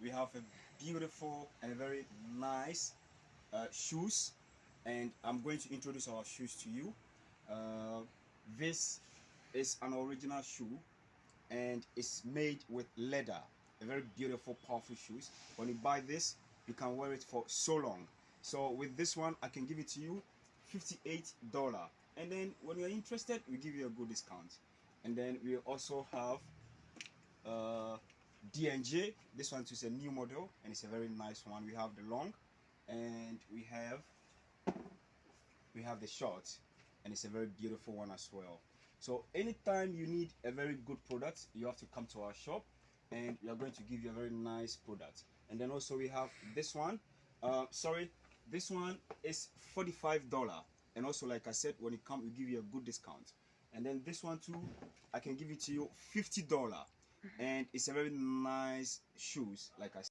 We have a beautiful and very nice uh, shoes, and I'm going to introduce our shoes to you. Uh, this is an original shoe, and it's made with leather. A very beautiful, powerful shoes. When you buy this, you can wear it for so long. So with this one, I can give it to you, fifty-eight dollar. And then when you're interested, we give you a good discount. And then we also have DNJ. This one too is a new model and it's a very nice one. We have the long and we have we have the short and it's a very beautiful one as well. So anytime you need a very good product, you have to come to our shop and we are going to give you a very nice product. And then also we have this one. Uh, sorry, this one is $45 and also like I said when it comes we give you a good discount and then this one too I can give it to you $50 and it's a very nice shoes like I